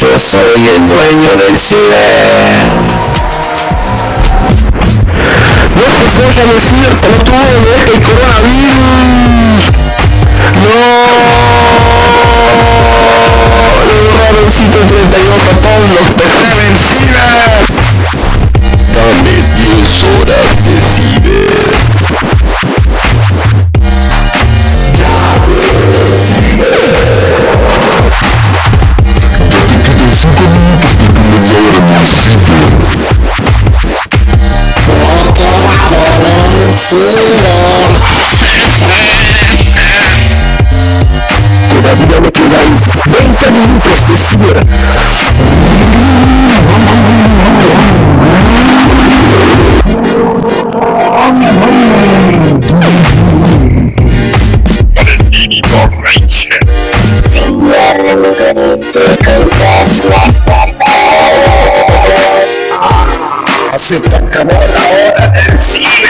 Yo soy el dueño del ciber. No se follan el ciber, pelotudo, este Todavía me quedan 20 minutos de ciber. Señor, me conecté Acepta acabó la hora del ciber.